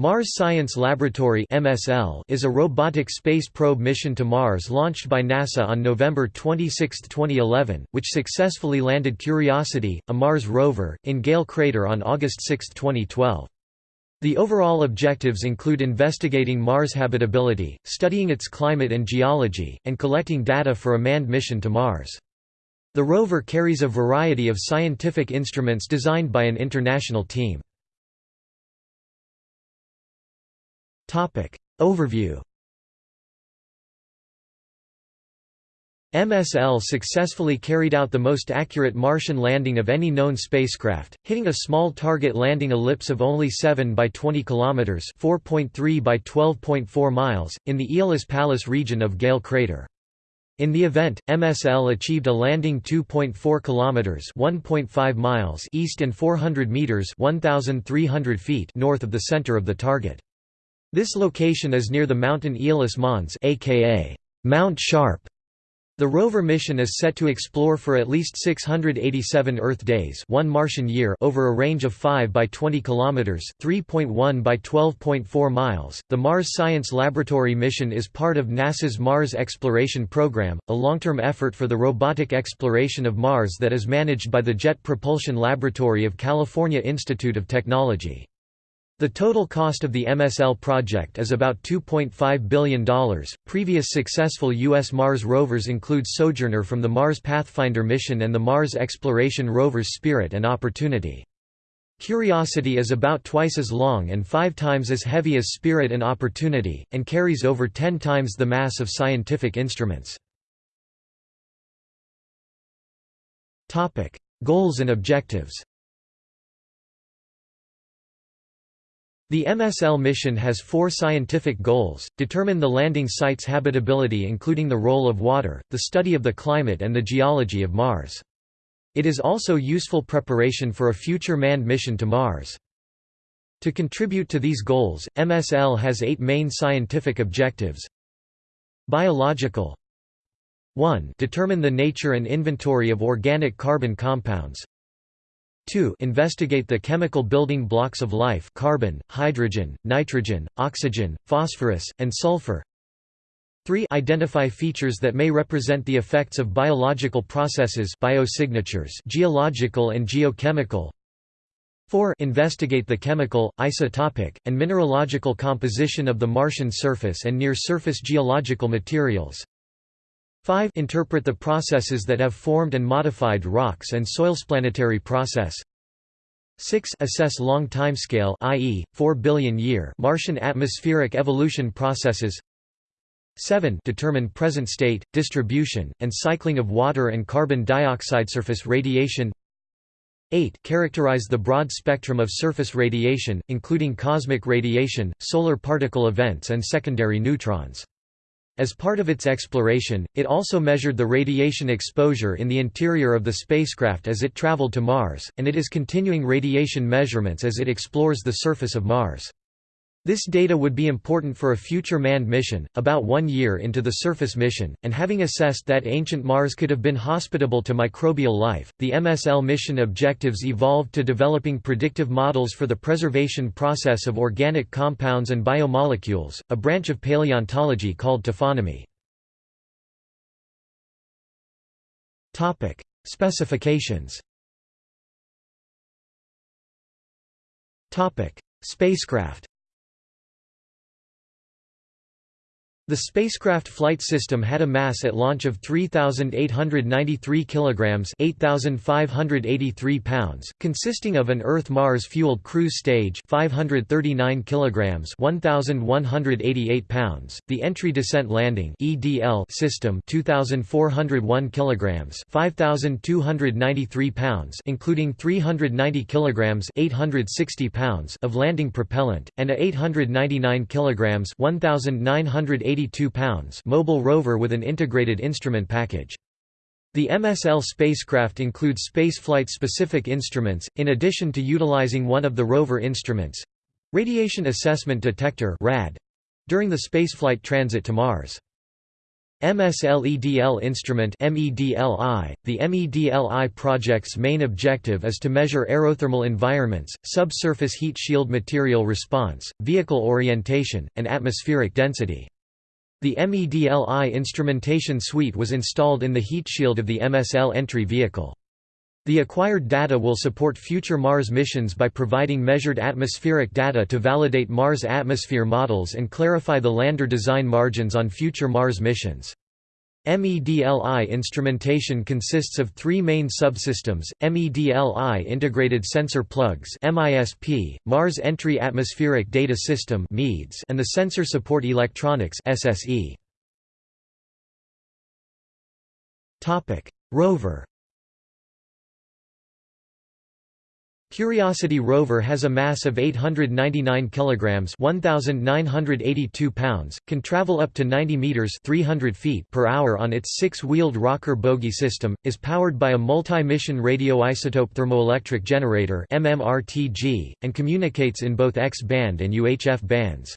Mars Science Laboratory (MSL) is a robotic space probe mission to Mars launched by NASA on November 26, 2011, which successfully landed Curiosity, a Mars rover, in Gale crater on August 6, 2012. The overall objectives include investigating Mars habitability, studying its climate and geology, and collecting data for a manned mission to Mars. The rover carries a variety of scientific instruments designed by an international team. Topic Overview MSL successfully carried out the most accurate Martian landing of any known spacecraft, hitting a small target landing ellipse of only 7 by 20 kilometers, 4.3 by 12.4 miles, in the Aeolis Palus region of Gale crater. In the event, MSL achieved a landing 2.4 kilometers, 1.5 miles east and 400 meters, 1300 feet north of the center of the target. This location is near the mountain Aeolis Mons aka Mount Sharp. The rover mission is set to explore for at least 687 Earth days, one Martian year, over a range of 5 by 20 kilometers, 3.1 by 12.4 miles. The Mars Science Laboratory mission is part of NASA's Mars Exploration Program, a long-term effort for the robotic exploration of Mars that is managed by the Jet Propulsion Laboratory of California Institute of Technology. The total cost of the MSL project is about $2.5 billion. Previous successful U.S. Mars rovers include Sojourner from the Mars Pathfinder mission and the Mars exploration rovers Spirit and Opportunity. Curiosity is about twice as long and five times as heavy as Spirit and Opportunity, and carries over ten times the mass of scientific instruments. Goals and objectives The MSL mission has four scientific goals, determine the landing site's habitability including the role of water, the study of the climate and the geology of Mars. It is also useful preparation for a future manned mission to Mars. To contribute to these goals, MSL has eight main scientific objectives. Biological 1. Determine the nature and inventory of organic carbon compounds 2 investigate the chemical building blocks of life carbon, hydrogen, nitrogen, oxygen, phosphorus, and sulfur. 3 identify features that may represent the effects of biological processes biosignatures geological and geochemical. 4 investigate the chemical, isotopic, and mineralogical composition of the Martian surface and near-surface geological materials 5 Interpret the processes that have formed and modified rocks and soils. Planetary process 6 Assess long timescale i.e., 4 billion year Martian atmospheric evolution processes 7 Determine present state, distribution, and cycling of water and carbon dioxide surface radiation 8 Characterize the broad spectrum of surface radiation, including cosmic radiation, solar particle events and secondary neutrons. As part of its exploration, it also measured the radiation exposure in the interior of the spacecraft as it traveled to Mars, and it is continuing radiation measurements as it explores the surface of Mars. This data would be important for a future manned mission, about one year into the surface mission, and having assessed that ancient Mars could have been hospitable to microbial life, the MSL mission objectives evolved to developing predictive models for the preservation process of organic compounds and biomolecules, a branch of paleontology called taphonomy. Specifications Spacecraft The spacecraft flight system had a mass at launch of 3893 kilograms, 8583 pounds, consisting of an Earth-Mars fueled cruise stage, 539 kilograms, 1188 pounds, the entry descent landing (EDL) system, 2401 kilograms, 5293 pounds, including 390 kilograms, 860 pounds of landing propellant, and a 899 kilograms, 1980 82 pounds mobile rover with an integrated instrument package. The MSL spacecraft includes spaceflight-specific instruments, in addition to utilizing one of the rover instruments—Radiation Assessment Detector during the spaceflight transit to Mars. MSLEDL instrument MEDLI. .The MEDLI project's main objective is to measure aerothermal environments, subsurface heat shield material response, vehicle orientation, and atmospheric density. The MEDLI instrumentation suite was installed in the heat shield of the MSL entry vehicle. The acquired data will support future Mars missions by providing measured atmospheric data to validate Mars atmosphere models and clarify the lander design margins on future Mars missions. MEDLI instrumentation consists of three main subsystems, MEDLI Integrated Sensor Plugs MISP, Mars Entry Atmospheric Data System and the Sensor Support Electronics SSE. Rover Curiosity rover has a mass of 899 kilograms, 1982 pounds, can travel up to 90 meters, 300 feet per hour on its six-wheeled rocker bogie system, is powered by a multi-mission radioisotope thermoelectric generator (MMRTG) and communicates in both X-band and UHF bands.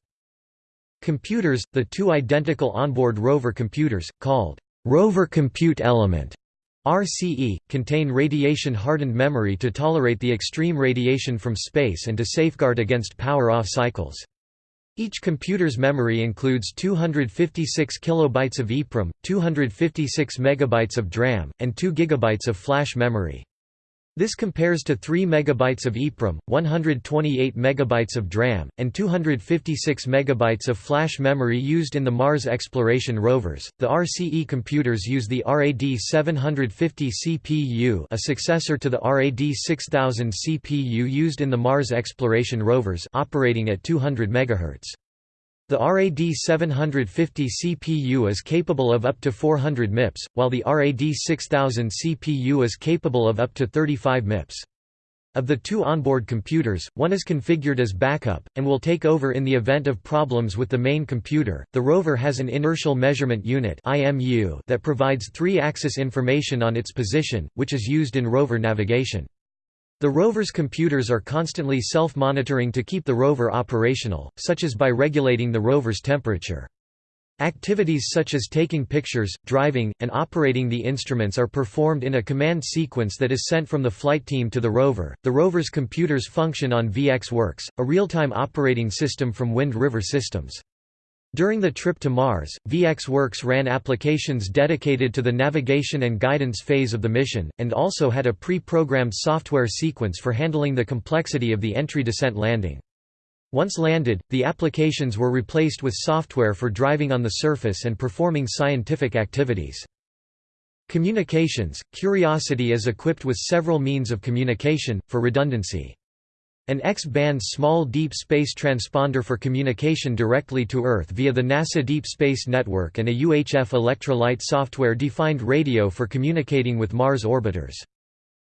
Computers, the two identical onboard rover computers called rover compute element RCE, contain radiation-hardened memory to tolerate the extreme radiation from space and to safeguard against power-off cycles. Each computer's memory includes 256 kilobytes of EEPROM, 256 megabytes of DRAM, and 2 gigabytes of flash memory. This compares to 3 MB of EEPROM, 128 MB of DRAM, and 256 MB of flash memory used in the Mars exploration rovers. The RCE computers use the RAD 750 CPU, a successor to the RAD 6000 CPU used in the Mars exploration rovers, operating at 200 MHz. The RAD 750 CPU is capable of up to 400 MIPS, while the RAD 6000 CPU is capable of up to 35 MIPS. Of the two onboard computers, one is configured as backup, and will take over in the event of problems with the main computer. The rover has an inertial measurement unit that provides three axis information on its position, which is used in rover navigation. The rover's computers are constantly self-monitoring to keep the rover operational, such as by regulating the rover's temperature. Activities such as taking pictures, driving, and operating the instruments are performed in a command sequence that is sent from the flight team to the rover. The rover's computers function on VxWorks, a real-time operating system from Wind River Systems. During the trip to Mars, VxWorks ran applications dedicated to the navigation and guidance phase of the mission, and also had a pre-programmed software sequence for handling the complexity of the entry-descent landing. Once landed, the applications were replaced with software for driving on the surface and performing scientific activities. Communications – Curiosity is equipped with several means of communication, for redundancy. An X-band small deep space transponder for communication directly to Earth via the NASA Deep Space Network and a UHF Electra-Lite software-defined radio for communicating with Mars orbiters.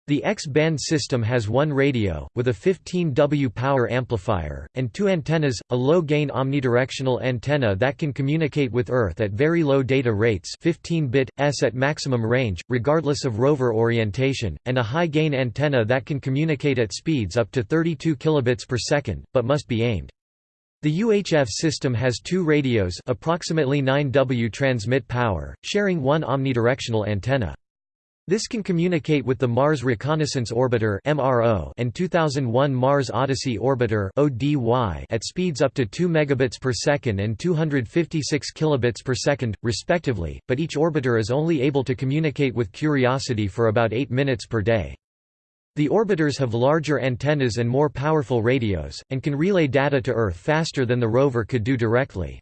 The X-band system has one radio, with a 15W power amplifier, and two antennas, a low-gain omnidirectional antenna that can communicate with Earth at very low data rates 15-bit, s at maximum range, regardless of rover orientation, and a high-gain antenna that can communicate at speeds up to 32 kilobits per second, but must be aimed. The UHF system has two radios approximately 9W transmit power, sharing one omnidirectional antenna. This can communicate with the Mars Reconnaissance Orbiter (MRO) and 2001 Mars Odyssey Orbiter (ODY) at speeds up to 2 megabits per second and 256 kilobits per second, respectively. But each orbiter is only able to communicate with Curiosity for about 8 minutes per day. The orbiters have larger antennas and more powerful radios, and can relay data to Earth faster than the rover could do directly.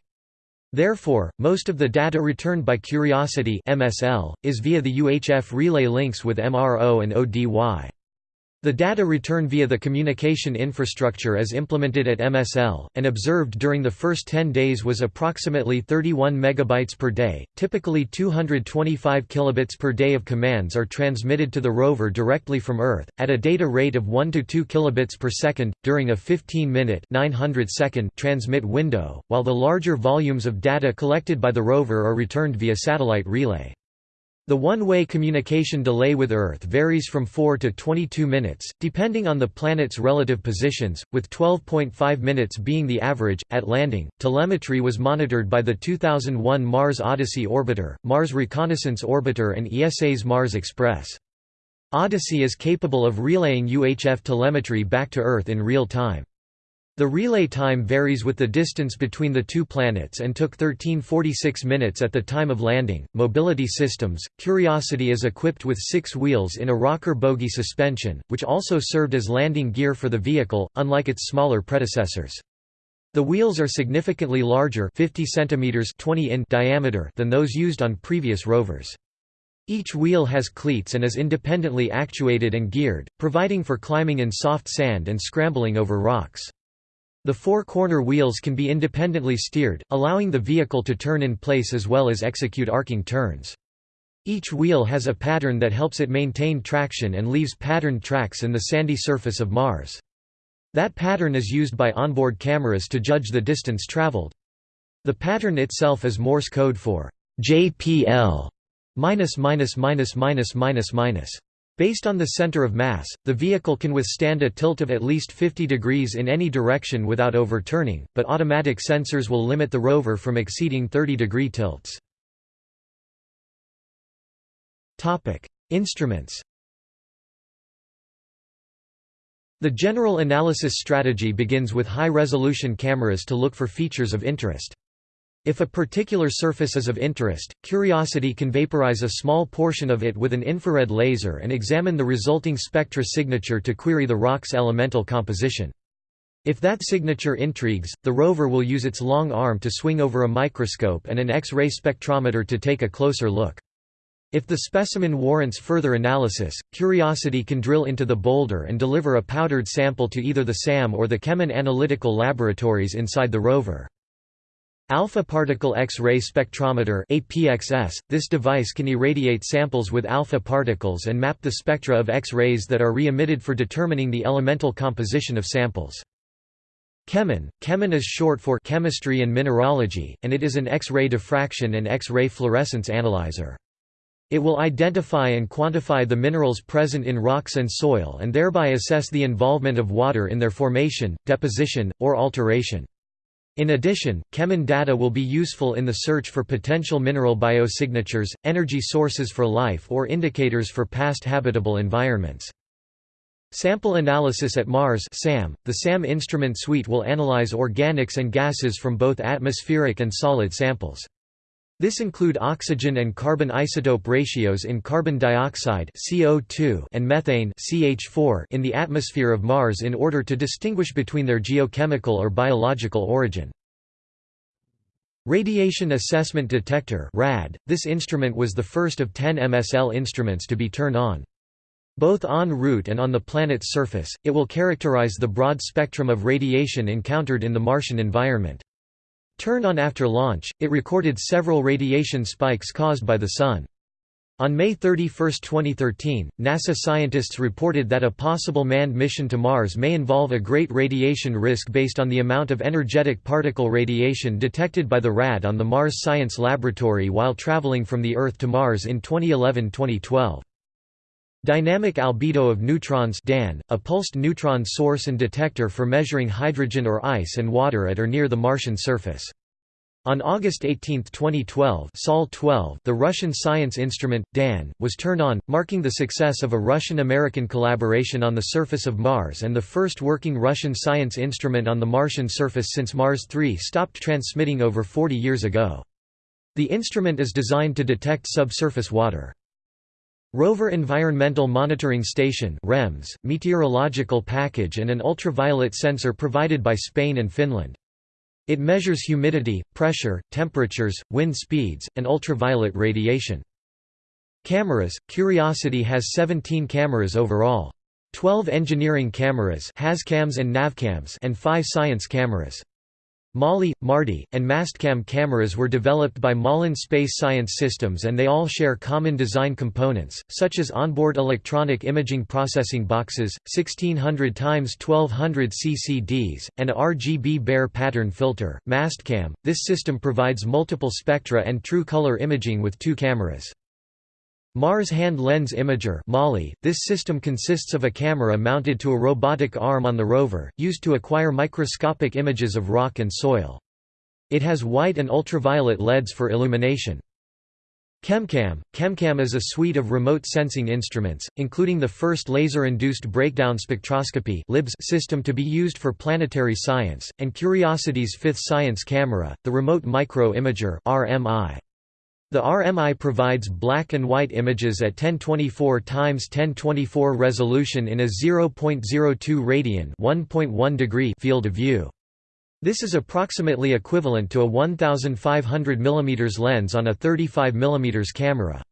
Therefore, most of the data returned by Curiosity MSL, is via the UHF relay links with MRO and ODY. The data return via the communication infrastructure as implemented at MSL, and observed during the first 10 days was approximately 31 megabytes per day. Typically 225 kilobits per day of commands are transmitted to the rover directly from Earth, at a data rate of 1 to 2 kilobits per second, during a 15-minute 900 second transmit window, while the larger volumes of data collected by the rover are returned via satellite relay. The one-way communication delay with Earth varies from 4 to 22 minutes, depending on the planet's relative positions, with 12.5 minutes being the average. At landing, telemetry was monitored by the 2001 Mars Odyssey orbiter, Mars Reconnaissance Orbiter and ESA's Mars Express. Odyssey is capable of relaying UHF telemetry back to Earth in real time. The relay time varies with the distance between the two planets and took 1346 minutes at the time of landing. Mobility systems Curiosity is equipped with six wheels in a rocker bogie suspension, which also served as landing gear for the vehicle, unlike its smaller predecessors. The wheels are significantly larger 50 centimeters 20 in diameter than those used on previous rovers. Each wheel has cleats and is independently actuated and geared, providing for climbing in soft sand and scrambling over rocks. The four corner wheels can be independently steered, allowing the vehicle to turn in place as well as execute arcing turns. Each wheel has a pattern that helps it maintain traction and leaves patterned tracks in the sandy surface of Mars. That pattern is used by onboard cameras to judge the distance traveled. The pattern itself is Morse code for JPL Based on the center of mass, the vehicle can withstand a tilt of at least 50 degrees in any direction without overturning, but automatic sensors will limit the rover from exceeding 30 degree tilts. Instruments The general analysis strategy begins with high-resolution cameras to look for features of interest. If a particular surface is of interest, Curiosity can vaporize a small portion of it with an infrared laser and examine the resulting spectra signature to query the rock's elemental composition. If that signature intrigues, the rover will use its long arm to swing over a microscope and an X-ray spectrometer to take a closer look. If the specimen warrants further analysis, Curiosity can drill into the boulder and deliver a powdered sample to either the SAM or the Chemin Analytical Laboratories inside the rover. Alpha particle X-ray spectrometer APXS, this device can irradiate samples with alpha particles and map the spectra of X-rays that are re-emitted for determining the elemental composition of samples. Chemin, Chemin is short for chemistry and mineralogy, and it is an X-ray diffraction and X-ray fluorescence analyzer. It will identify and quantify the minerals present in rocks and soil and thereby assess the involvement of water in their formation, deposition, or alteration. In addition, Chemin data will be useful in the search for potential mineral biosignatures, energy sources for life or indicators for past habitable environments. Sample Analysis at Mars SAM. .The SAM instrument suite will analyze organics and gases from both atmospheric and solid samples. This include oxygen and carbon isotope ratios in carbon dioxide CO2 and methane CH4 in the atmosphere of Mars in order to distinguish between their geochemical or biological origin. Radiation Assessment Detector RAD. This instrument was the first of 10 MSL instruments to be turned on. Both en route and on the planet's surface, it will characterize the broad spectrum of radiation encountered in the Martian environment. Turned on after launch, it recorded several radiation spikes caused by the Sun. On May 31, 2013, NASA scientists reported that a possible manned mission to Mars may involve a great radiation risk based on the amount of energetic particle radiation detected by the RAD on the Mars Science Laboratory while traveling from the Earth to Mars in 2011–2012. Dynamic albedo of neutrons DAN, a pulsed neutron source and detector for measuring hydrogen or ice and water at or near the Martian surface. On August 18, 2012 Sol 12, the Russian science instrument, DAN, was turned on, marking the success of a Russian-American collaboration on the surface of Mars and the first working Russian science instrument on the Martian surface since Mars 3 stopped transmitting over 40 years ago. The instrument is designed to detect subsurface water. Rover Environmental Monitoring Station REMS, meteorological package and an ultraviolet sensor provided by Spain and Finland. It measures humidity, pressure, temperatures, wind speeds, and ultraviolet radiation. Cameras – Curiosity has 17 cameras overall. 12 engineering cameras HazCams and NavCams and 5 science cameras. MAHLI, MARDI, and MASTCAM cameras were developed by Malin Space Science Systems and they all share common design components, such as onboard electronic imaging processing boxes, 1600 x 1200 CCDs, and a RGB Bayer pattern filter. MASTCAM – This system provides multiple spectra and true color imaging with two cameras. Mars Hand Lens Imager MAHLI, this system consists of a camera mounted to a robotic arm on the rover, used to acquire microscopic images of rock and soil. It has white and ultraviolet LEDs for illumination. ChemCam – ChemCam is a suite of remote sensing instruments, including the first laser-induced breakdown spectroscopy system to be used for planetary science, and Curiosity's fifth science camera, the Remote Micro Imager RMI. The RMI provides black and white images at 1024 x 1024 resolution in a 0.02 radian 1.1 degree field of view. This is approximately equivalent to a 1500 mm lens on a 35 mm camera.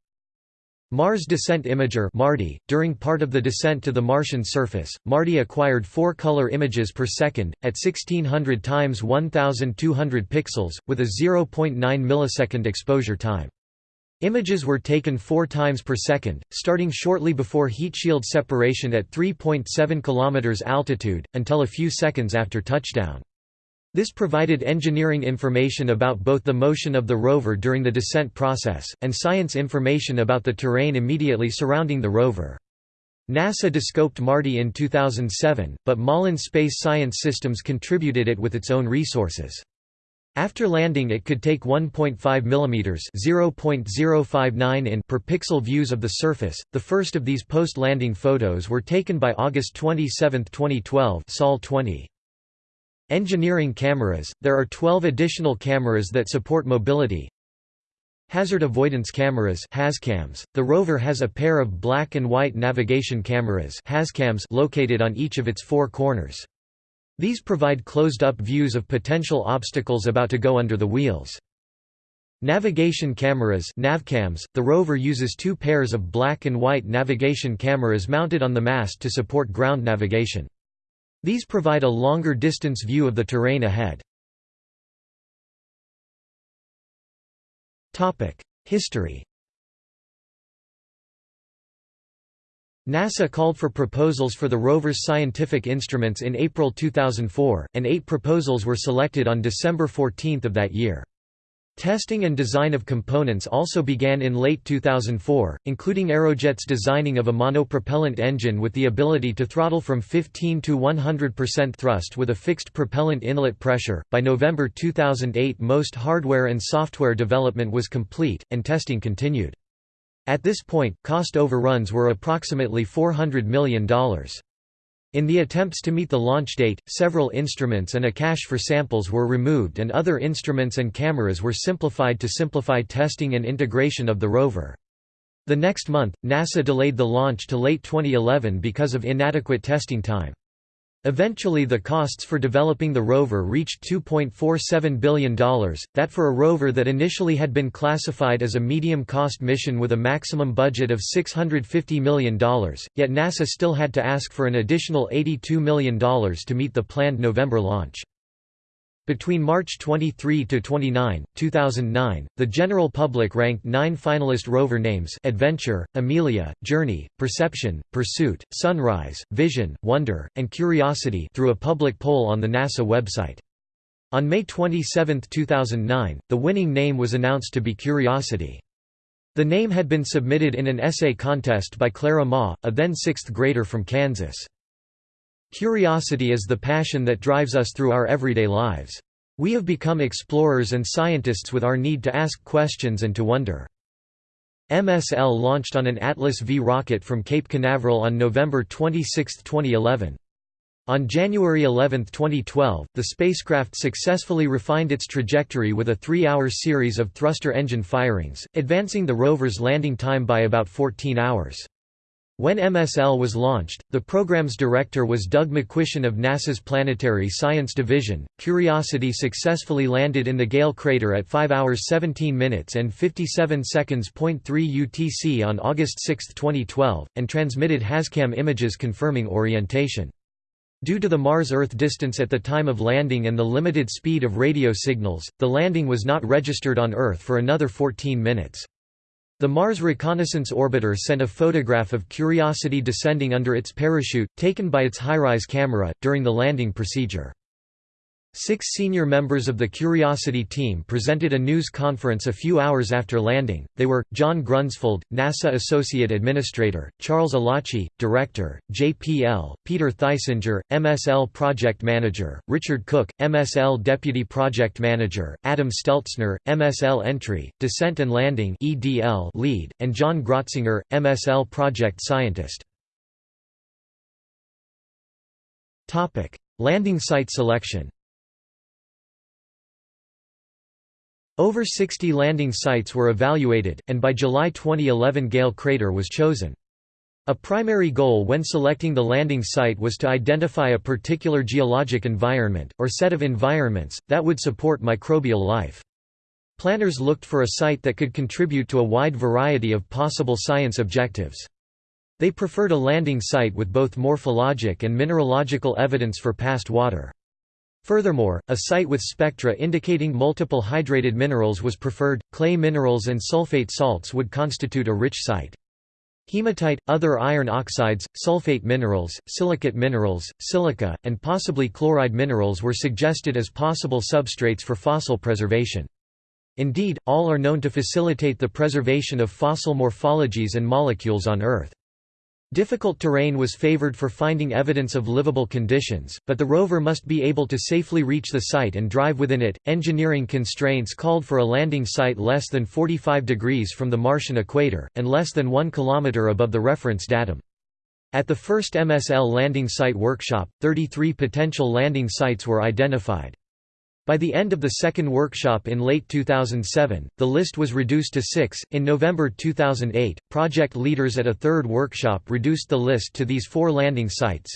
Mars Descent Imager MARDI. .During part of the descent to the Martian surface, MARDI acquired four color images per second, at 1600 times 1200 pixels, with a 0.9 millisecond exposure time. Images were taken four times per second, starting shortly before heat shield separation at 3.7 km altitude, until a few seconds after touchdown. This provided engineering information about both the motion of the rover during the descent process, and science information about the terrain immediately surrounding the rover. NASA descoped MARDI in 2007, but Malin Space Science Systems contributed it with its own resources. After landing it could take 1.5 mm (0.059 in) per pixel views of the surface. The first of these post-landing photos were taken by August 27, 2012, Sol 20. Engineering cameras – There are 12 additional cameras that support mobility. Hazard avoidance cameras HAZCAMs. The rover has a pair of black and white navigation cameras HAZCAMs located on each of its four corners. These provide closed-up views of potential obstacles about to go under the wheels. Navigation cameras NavCams. The rover uses two pairs of black and white navigation cameras mounted on the mast to support ground navigation. These provide a longer distance view of the terrain ahead. History NASA called for proposals for the rover's scientific instruments in April 2004, and eight proposals were selected on December 14 of that year. Testing and design of components also began in late 2004, including Aerojet's designing of a monopropellant engine with the ability to throttle from 15 to 100% thrust with a fixed propellant inlet pressure. By November 2008, most hardware and software development was complete, and testing continued. At this point, cost overruns were approximately $400 million. In the attempts to meet the launch date, several instruments and a cache for samples were removed and other instruments and cameras were simplified to simplify testing and integration of the rover. The next month, NASA delayed the launch to late 2011 because of inadequate testing time. Eventually the costs for developing the rover reached $2.47 billion, that for a rover that initially had been classified as a medium-cost mission with a maximum budget of $650 million, yet NASA still had to ask for an additional $82 million to meet the planned November launch. Between March 23 to 29, 2009, the general public ranked nine finalist rover names Adventure, Amelia, Journey, Perception, Pursuit, Sunrise, Vision, Wonder, and Curiosity through a public poll on the NASA website. On May 27, 2009, the winning name was announced to be Curiosity. The name had been submitted in an essay contest by Clara Ma, a then sixth grader from Kansas. Curiosity is the passion that drives us through our everyday lives. We have become explorers and scientists with our need to ask questions and to wonder. MSL launched on an Atlas V rocket from Cape Canaveral on November 26, 2011. On January 11, 2012, the spacecraft successfully refined its trajectory with a three-hour series of thruster engine firings, advancing the rover's landing time by about 14 hours. When MSL was launched, the program's director was Doug McQuistion of NASA's Planetary Science Division. Curiosity successfully landed in the Gale crater at 5 hours 17 minutes and 57 seconds. 3 UTC on August 6, 2012, and transmitted HAZCAM images confirming orientation. Due to the Mars-Earth distance at the time of landing and the limited speed of radio signals, the landing was not registered on Earth for another 14 minutes. The Mars Reconnaissance Orbiter sent a photograph of Curiosity descending under its parachute, taken by its HiRISE camera, during the landing procedure. Six senior members of the Curiosity team presented a news conference a few hours after landing. They were John Grunsfeld, NASA Associate Administrator, Charles Elachi, Director, JPL, Peter Theisinger, MSL Project Manager, Richard Cook, MSL Deputy Project Manager, Adam Steltzner, MSL Entry, Descent and Landing (EDL) Lead, and John Grotzinger, MSL Project Scientist. Topic: Landing site selection. Over 60 landing sites were evaluated, and by July 2011 Gale Crater was chosen. A primary goal when selecting the landing site was to identify a particular geologic environment, or set of environments, that would support microbial life. Planners looked for a site that could contribute to a wide variety of possible science objectives. They preferred a landing site with both morphologic and mineralogical evidence for past water. Furthermore, a site with spectra indicating multiple hydrated minerals was preferred. Clay minerals and sulfate salts would constitute a rich site. Hematite, other iron oxides, sulfate minerals, silicate minerals, silica, and possibly chloride minerals were suggested as possible substrates for fossil preservation. Indeed, all are known to facilitate the preservation of fossil morphologies and molecules on Earth. Difficult terrain was favored for finding evidence of livable conditions, but the rover must be able to safely reach the site and drive within it. Engineering constraints called for a landing site less than 45 degrees from the Martian equator, and less than 1 km above the reference datum. At the first MSL landing site workshop, 33 potential landing sites were identified. By the end of the second workshop in late 2007, the list was reduced to six. In November 2008, project leaders at a third workshop reduced the list to these four landing sites.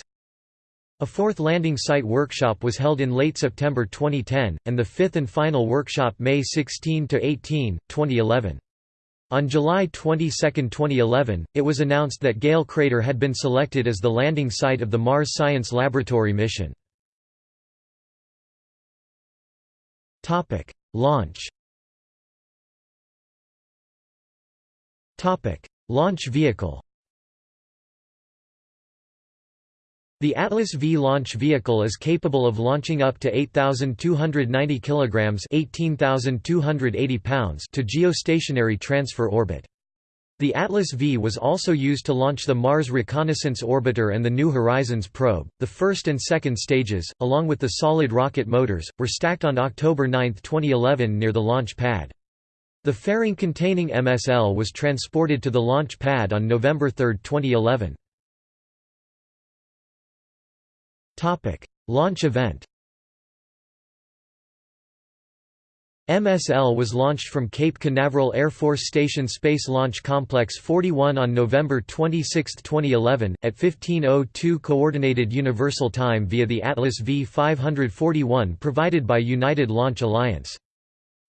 A fourth landing site workshop was held in late September 2010, and the fifth and final workshop May 16 to 18, 2011. On July 22, 2011, it was announced that Gale Crater had been selected as the landing site of the Mars Science Laboratory mission. Topic: Launch. Topic: Launch vehicle. The Atlas V launch vehicle is capable of launching up to 8,290 kilograms (18,280 pounds) to geostationary transfer orbit. The Atlas V was also used to launch the Mars Reconnaissance Orbiter and the New Horizons probe. The first and second stages, along with the solid rocket motors, were stacked on October 9, 2011 near the launch pad. The fairing containing MSL was transported to the launch pad on November 3, 2011. Topic: Launch event. MSL was launched from Cape Canaveral Air Force Station Space Launch Complex 41 on November 26, 2011, at 15.02 Coordinated Universal Time via the Atlas V-541 provided by United Launch Alliance.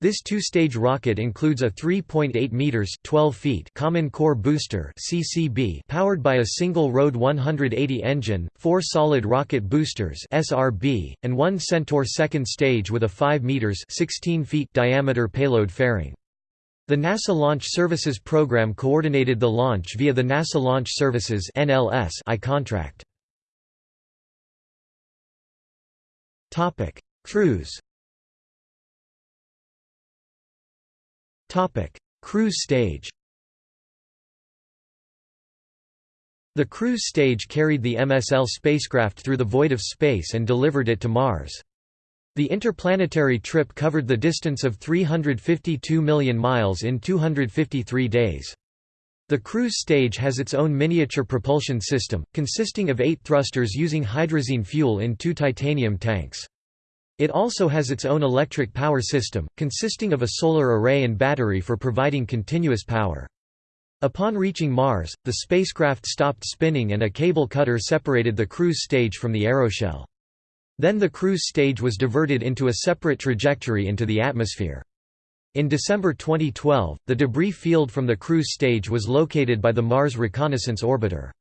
This two-stage rocket includes a 3.8 meters (12 feet) Common Core Booster (CCB) powered by a single RD-180 engine, four solid rocket boosters (SRB), and one Centaur second stage with a 5 meters (16 feet) diameter payload fairing. The NASA Launch Services program coordinated the launch via the NASA Launch Services (NLS) I contract. Topic: Cruise Cruise stage The cruise stage carried the MSL spacecraft through the void of space and delivered it to Mars. The interplanetary trip covered the distance of 352 million miles in 253 days. The cruise stage has its own miniature propulsion system, consisting of eight thrusters using hydrazine fuel in two titanium tanks. It also has its own electric power system, consisting of a solar array and battery for providing continuous power. Upon reaching Mars, the spacecraft stopped spinning and a cable cutter separated the cruise stage from the aeroshell. Then the cruise stage was diverted into a separate trajectory into the atmosphere. In December 2012, the debris field from the cruise stage was located by the Mars Reconnaissance Orbiter.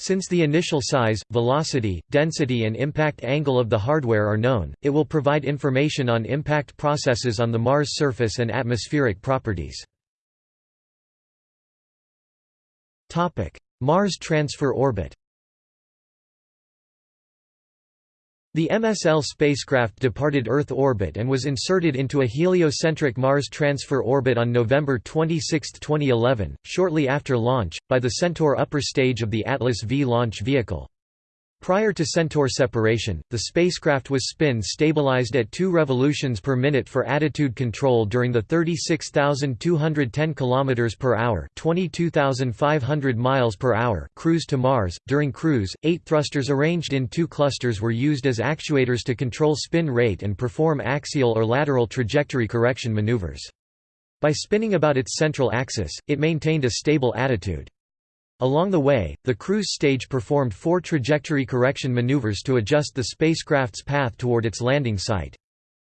Since the initial size, velocity, density and impact angle of the hardware are known, it will provide information on impact processes on the Mars surface and atmospheric properties. Mars transfer orbit The MSL spacecraft departed Earth orbit and was inserted into a heliocentric Mars transfer orbit on November 26, 2011, shortly after launch, by the Centaur upper stage of the Atlas V launch vehicle. Prior to Centaur separation, the spacecraft was spin stabilized at 2 revolutions per minute for attitude control during the 36,210 km per hour, 22,500 miles per hour cruise to Mars. During cruise, 8 thrusters arranged in two clusters were used as actuators to control spin rate and perform axial or lateral trajectory correction maneuvers. By spinning about its central axis, it maintained a stable attitude. Along the way, the cruise stage performed four trajectory correction maneuvers to adjust the spacecraft's path toward its landing site.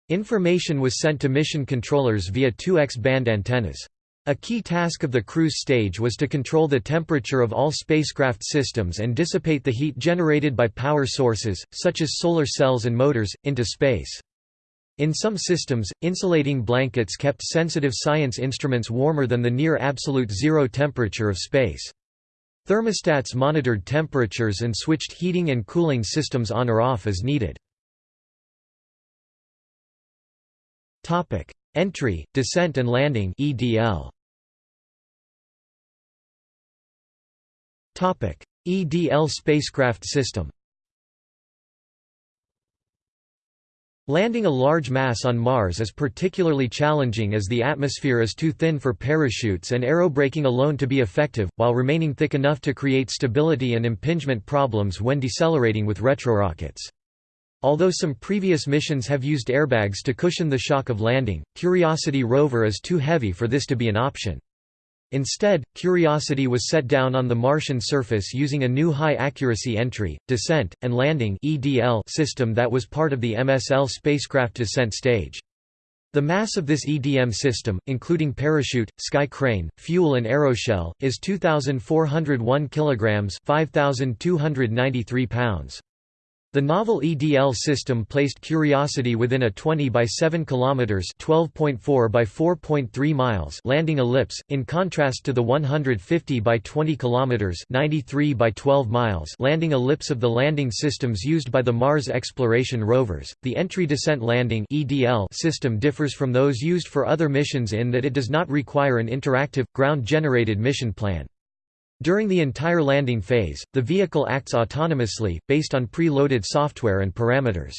Information was sent to mission controllers via two X-band antennas. A key task of the cruise stage was to control the temperature of all spacecraft systems and dissipate the heat generated by power sources, such as solar cells and motors, into space. In some systems, insulating blankets kept sensitive science instruments warmer than the near absolute zero temperature of space. Thermostats monitored temperatures and switched heating and cooling systems on or off as needed. Entry, descent and landing EDL. EDL spacecraft system Landing a large mass on Mars is particularly challenging as the atmosphere is too thin for parachutes and aerobraking alone to be effective, while remaining thick enough to create stability and impingement problems when decelerating with retrorockets. Although some previous missions have used airbags to cushion the shock of landing, Curiosity rover is too heavy for this to be an option. Instead, Curiosity was set down on the Martian surface using a new high-accuracy entry, descent, and landing system that was part of the MSL spacecraft descent stage. The mass of this EDM system, including parachute, sky crane, fuel and aeroshell, is 2,401 kg 5,293 pounds. The novel EDL system placed Curiosity within a 20 by 7 km (12.4 by 4.3 miles) landing ellipse, in contrast to the 150 by 20 km (93 by 12 miles) landing ellipse of the landing systems used by the Mars exploration rovers. The entry descent landing (EDL) system differs from those used for other missions in that it does not require an interactive ground-generated mission plan. During the entire landing phase, the vehicle acts autonomously, based on pre-loaded software and parameters.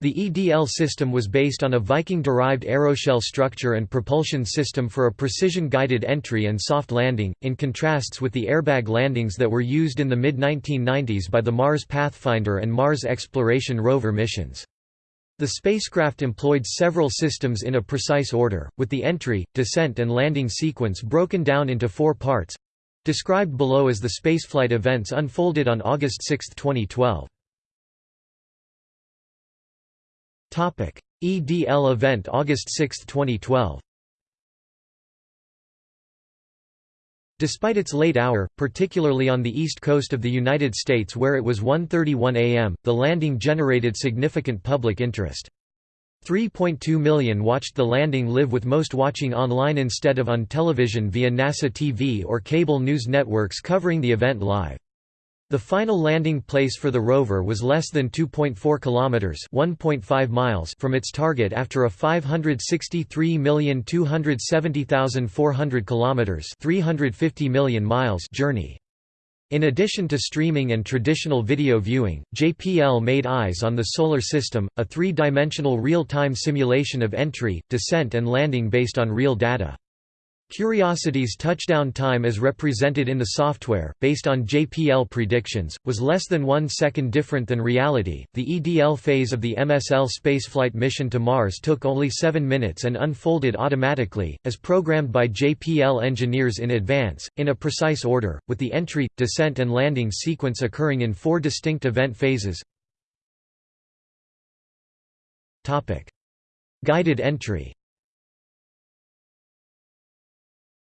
The EDL system was based on a Viking-derived aeroshell structure and propulsion system for a precision-guided entry and soft landing, in contrasts with the airbag landings that were used in the mid-1990s by the Mars Pathfinder and Mars Exploration Rover missions. The spacecraft employed several systems in a precise order, with the entry, descent and landing sequence broken down into four parts, Described below as the spaceflight events unfolded on August 6, 2012. Topic: EDL event August 6, 2012 Despite its late hour, particularly on the east coast of the United States where it was 1.31 am, the landing generated significant public interest. 3.2 million watched the landing live with most watching online instead of on television via NASA TV or cable news networks covering the event live. The final landing place for the rover was less than 2.4 kilometers, 1.5 miles from its target after a 563,270,400 kilometers, 350 million miles journey. In addition to streaming and traditional video viewing, JPL made Eyes on the Solar System, a three-dimensional real-time simulation of entry, descent and landing based on real data. Curiosity's touchdown time as represented in the software, based on JPL predictions, was less than one second different than reality. The EDL phase of the MSL spaceflight mission to Mars took only seven minutes and unfolded automatically, as programmed by JPL engineers in advance, in a precise order, with the entry, descent, and landing sequence occurring in four distinct event phases. Guided entry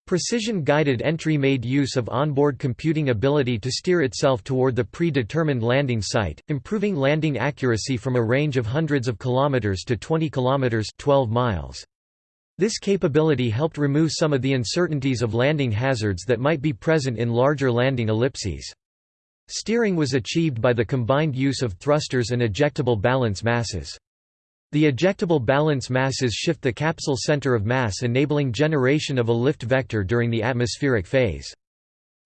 Precision-guided entry made use of onboard computing ability to steer itself toward the predetermined landing site, improving landing accuracy from a range of hundreds of kilometers to 20 kilometers 12 miles. This capability helped remove some of the uncertainties of landing hazards that might be present in larger landing ellipses. Steering was achieved by the combined use of thrusters and ejectable balance masses. The ejectable balance masses shift the capsule center of mass enabling generation of a lift vector during the atmospheric phase.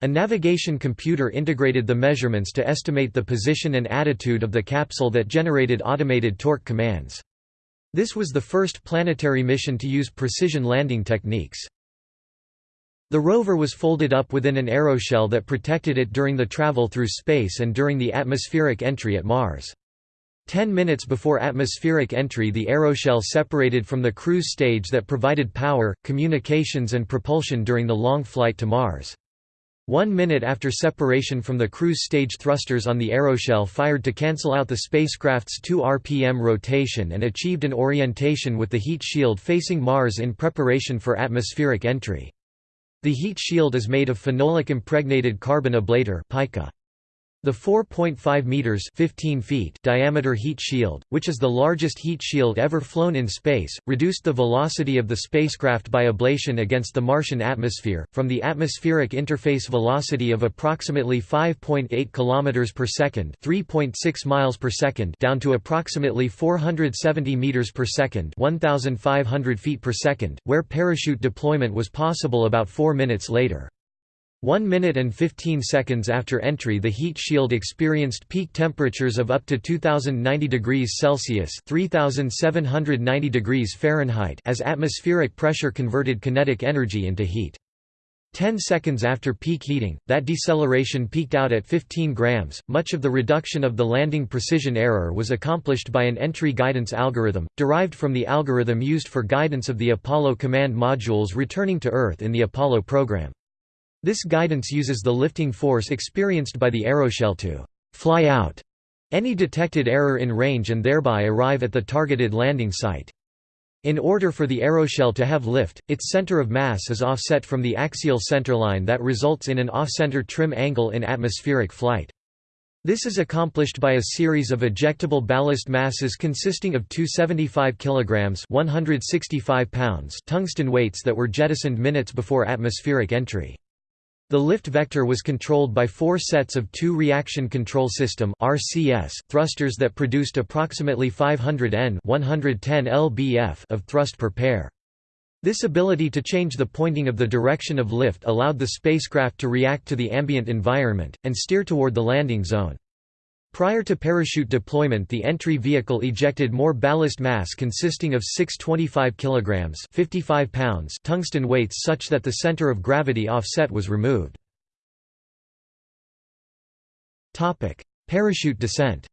A navigation computer integrated the measurements to estimate the position and attitude of the capsule that generated automated torque commands. This was the first planetary mission to use precision landing techniques. The rover was folded up within an aeroshell that protected it during the travel through space and during the atmospheric entry at Mars. Ten minutes before atmospheric entry the aeroshell separated from the cruise stage that provided power, communications and propulsion during the long flight to Mars. One minute after separation from the cruise stage thrusters on the aeroshell fired to cancel out the spacecraft's 2 rpm rotation and achieved an orientation with the heat shield facing Mars in preparation for atmospheric entry. The heat shield is made of phenolic impregnated carbon ablator pica. The 4.5 meters 15 feet diameter heat shield, which is the largest heat shield ever flown in space, reduced the velocity of the spacecraft by ablation against the Martian atmosphere from the atmospheric interface velocity of approximately 5.8 km per second, 3.6 miles per second, down to approximately 470 meters per second, 1500 feet per second, where parachute deployment was possible about 4 minutes later. 1 minute and 15 seconds after entry the heat shield experienced peak temperatures of up to 2090 degrees Celsius 3790 degrees Fahrenheit as atmospheric pressure converted kinetic energy into heat. 10 seconds after peak heating, that deceleration peaked out at 15 grams. Much of the reduction of the landing precision error was accomplished by an entry guidance algorithm, derived from the algorithm used for guidance of the Apollo command modules returning to Earth in the Apollo program. This guidance uses the lifting force experienced by the aeroshell to «fly out» any detected error in range and thereby arrive at the targeted landing site. In order for the aeroshell to have lift, its center of mass is offset from the axial centerline that results in an off-center trim angle in atmospheric flight. This is accomplished by a series of ejectable ballast masses consisting of 275 kilograms 165 pounds tungsten weights that were jettisoned minutes before atmospheric entry. The lift vector was controlled by four sets of two reaction control system RCS thrusters that produced approximately 500 N 110 lbf of thrust per pair. This ability to change the pointing of the direction of lift allowed the spacecraft to react to the ambient environment, and steer toward the landing zone. Prior to parachute deployment the entry vehicle ejected more ballast mass consisting of six 25 kg 55 pounds tungsten weights such that the center of gravity offset was removed. Parachute descent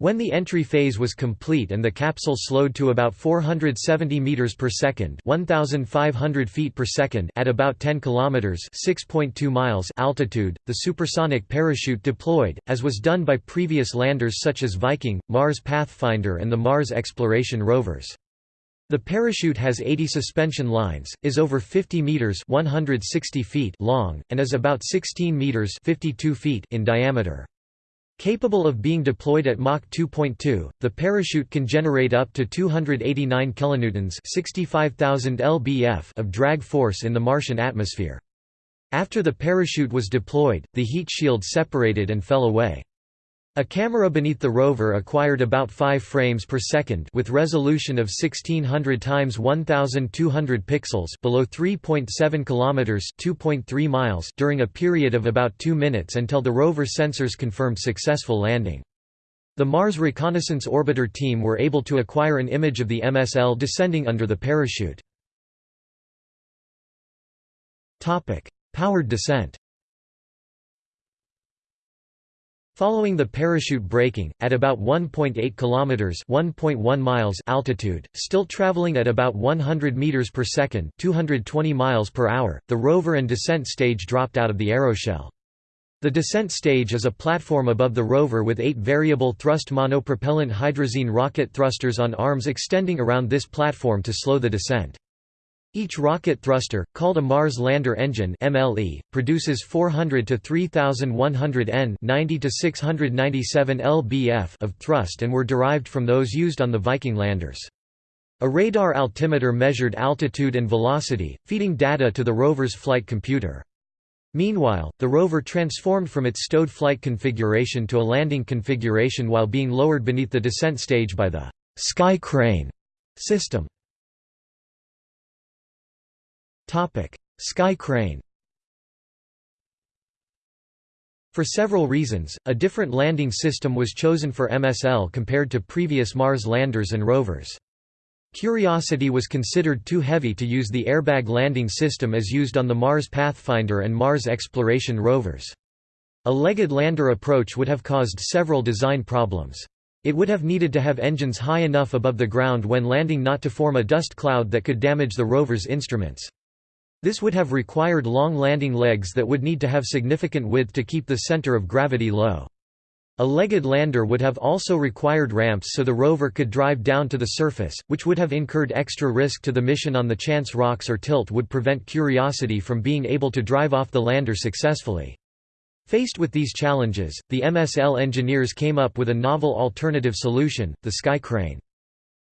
When the entry phase was complete and the capsule slowed to about 470 meters per second, 1500 feet per second at about 10 kilometers, 6.2 miles altitude, the supersonic parachute deployed, as was done by previous landers such as Viking, Mars Pathfinder and the Mars exploration rovers. The parachute has 80 suspension lines, is over 50 meters (160 feet) long and is about 16 meters (52 feet) in diameter. Capable of being deployed at Mach 2.2, the parachute can generate up to 289 kilonewtons (65,000 lbf) of drag force in the Martian atmosphere. After the parachute was deployed, the heat shield separated and fell away. A camera beneath the rover acquired about 5 frames per second with resolution of 1600 x 1200 pixels below 3.7 kilometers, 2.3 miles during a period of about 2 minutes until the rover sensors confirmed successful landing. The Mars Reconnaissance Orbiter team were able to acquire an image of the MSL descending under the parachute. Topic: Powered descent. Following the parachute braking, at about 1.8 kilometers (1.1 miles) altitude, still traveling at about 100 meters per second (220 miles per hour), the rover and descent stage dropped out of the aeroshell. The descent stage is a platform above the rover with eight variable thrust monopropellant hydrazine rocket thrusters on arms extending around this platform to slow the descent. Each rocket thruster, called a Mars Lander Engine (MLE), produces 400 to 3100 N (90 to 697 lbf) of thrust and were derived from those used on the Viking landers. A radar altimeter measured altitude and velocity, feeding data to the rover's flight computer. Meanwhile, the rover transformed from its stowed flight configuration to a landing configuration while being lowered beneath the descent stage by the «sky crane» system. Sky crane For several reasons, a different landing system was chosen for MSL compared to previous Mars landers and rovers. Curiosity was considered too heavy to use the airbag landing system as used on the Mars Pathfinder and Mars exploration rovers. A legged lander approach would have caused several design problems. It would have needed to have engines high enough above the ground when landing not to form a dust cloud that could damage the rover's instruments. This would have required long landing legs that would need to have significant width to keep the center of gravity low. A legged lander would have also required ramps so the rover could drive down to the surface, which would have incurred extra risk to the mission on the chance rocks or tilt would prevent Curiosity from being able to drive off the lander successfully. Faced with these challenges, the MSL engineers came up with a novel alternative solution, the Sky Crane.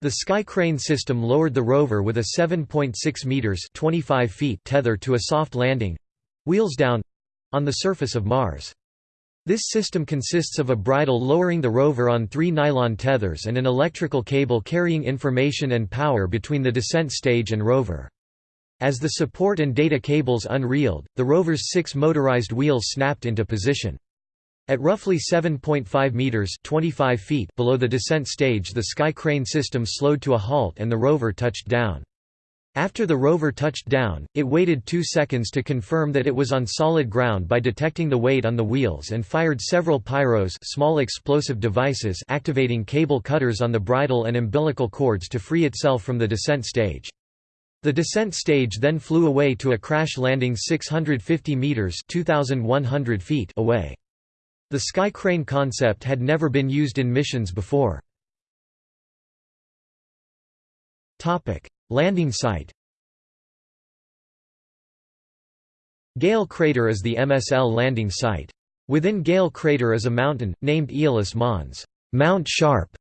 The Sky Crane system lowered the rover with a 7.6 meters (25 feet) tether to a soft landing—wheels down—on the surface of Mars. This system consists of a bridle lowering the rover on three nylon tethers and an electrical cable carrying information and power between the descent stage and rover. As the support and data cables unreeled, the rover's six motorized wheels snapped into position. At roughly 7.5 meters (25 feet) below the descent stage, the sky crane system slowed to a halt and the rover touched down. After the rover touched down, it waited two seconds to confirm that it was on solid ground by detecting the weight on the wheels and fired several pyros small explosive devices activating cable cutters on the bridle and umbilical cords to free itself from the descent stage. The descent stage then flew away to a crash landing 650 meters (2100 feet) away. The sky crane concept had never been used in missions before. Landing site Gale Crater is the MSL landing site. Within Gale Crater is a mountain, named Aeolis Mons Mount Sharp",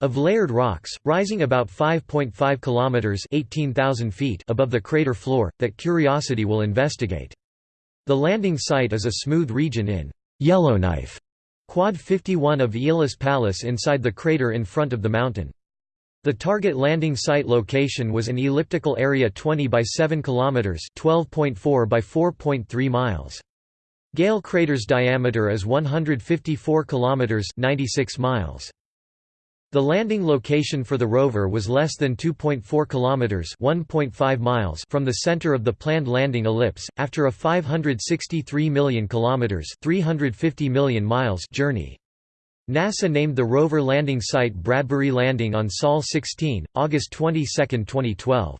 of layered rocks, rising about 5.5 kilometers (18,000 feet) above the crater floor, that Curiosity will investigate. The landing site is a smooth region in Yellowknife, Quad 51 of Aeolis Palus inside the crater in front of the mountain. The target landing site location was an elliptical area 20 by 7 kilometers, 12.4 by 4.3 miles. Gale crater's diameter is 154 kilometers, 96 miles. The landing location for the rover was less than 2.4 kilometers, 1.5 miles from the center of the planned landing ellipse after a 563 million kilometers, 350 million miles journey. NASA named the rover landing site Bradbury Landing on Sol 16, August 22, 2012.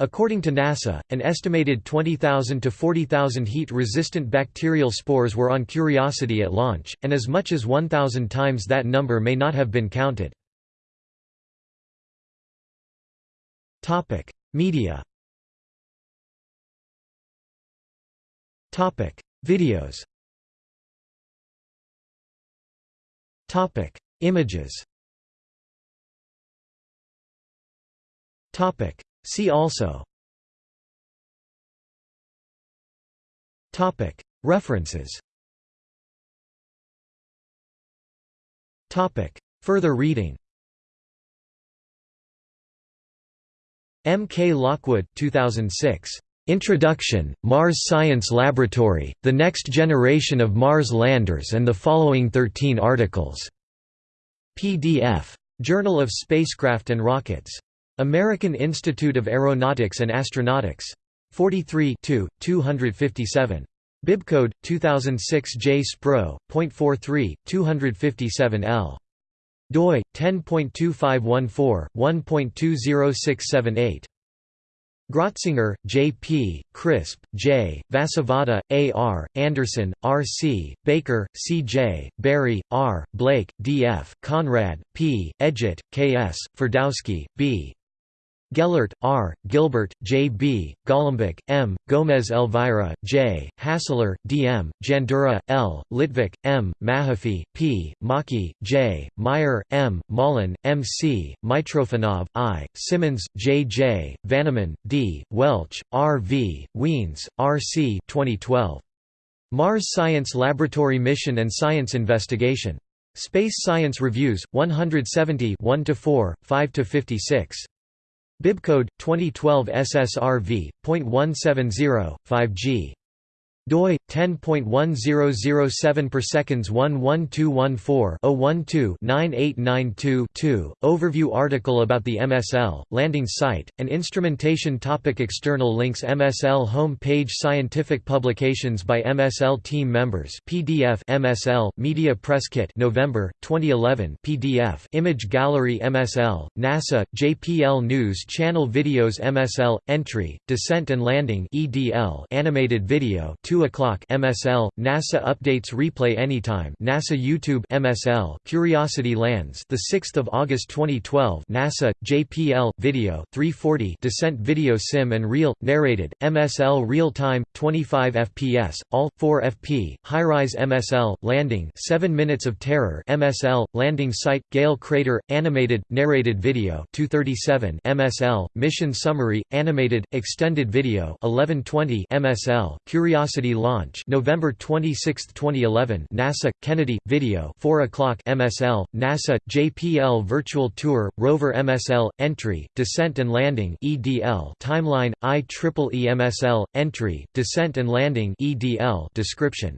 According to NASA, an estimated 20,000 to 40,000 heat-resistant bacterial spores were on Curiosity at launch, and as much as 1,000 times that number may not have been counted. Media Videos Images. See also. References. Further reading. M. K. Lockwood 2006. Introduction, Mars Science Laboratory, The Next Generation of Mars Landers and the following 13 articles. PDF. Journal of Spacecraft and Rockets. American Institute of Aeronautics and Astronautics. 43 257. Bibcode 2006 J Spro. .43 257 L. doi 10.2514 1.20678. Grotzinger, J. P., Crisp, J., Vasavada, A. R., Anderson, R. C., Baker, C. J., Barry, R., Blake, D. F., Conrad, P., Edgett, K. S., Ferdowski, B. Gellert, R., Gilbert, J. B., Golombek, M., Gomez Elvira, J., Hassler, D. M., Jandura, L., Litvak, M., Mahaffy, P., Maki, J., Meyer, M., Malin, M. C., Mitrofanov, I., Simmonds, J. J., Vaniman, D., Welch, R. V., Wiens, R. C. 2012. Mars Science Laboratory Mission and Science Investigation. Space Science Reviews, 170 1–4, 5–56. Bibcode 2012 SSRV.170 5G doi 10.1007 per seconds 11214-012-9892-2 Overview article about the MSL landing site and instrumentation topic external links MSL home page scientific publications by MSL team members PDF MSL Media Press Kit November 2011 PDF Image Gallery MSL NASA JPL News Channel Videos MSL entry Descent and Landing EDL animated video 2 o'clock MSL NASA updates replay anytime. NASA YouTube MSL Curiosity Lands the 6th of August 2012 NASA JPL video 340 Descent Video Sim and Real narrated MSL Real Time 25 FPS all 4 FP High-rise MSL landing 7 minutes of terror. MSL landing site Gale Crater animated narrated video 237 MSL mission summary animated extended video 1120 MSL Launch November 26, 2011 NASA Kennedy video 4 o'clock MSL NASA JPL virtual tour rover MSL entry descent and landing EDL timeline IEEE MSL entry descent and landing EDL description.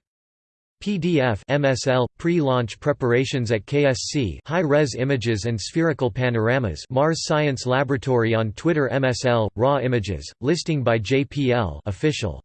PDF MSL pre-launch preparations at KSC high-res images and spherical panoramas Mars Science Laboratory on Twitter MSL raw images listing by JPL official